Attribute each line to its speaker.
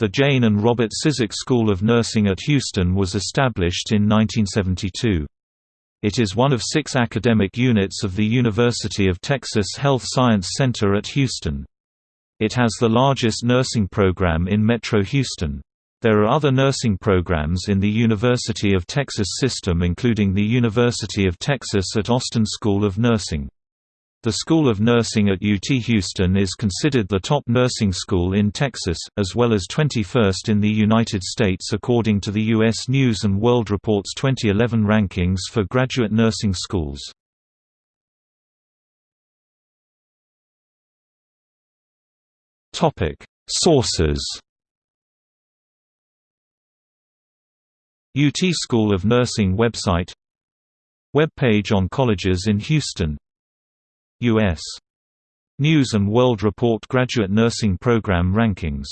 Speaker 1: The Jane and Robert Cizik School of Nursing at Houston was established in 1972. It is one of six academic units of the University of Texas Health Science Center at Houston. It has the largest nursing program in Metro Houston. There are other nursing programs in the University of Texas system including the University of Texas at Austin School of Nursing. The School of Nursing at UT Houston is considered the top nursing school in Texas, as well as 21st in the United States according to the U.S. News & World Report's 2011 rankings for graduate nursing schools. Sources UT School of Nursing website Web page on colleges in Houston U.S. News & World Report Graduate Nursing Program Rankings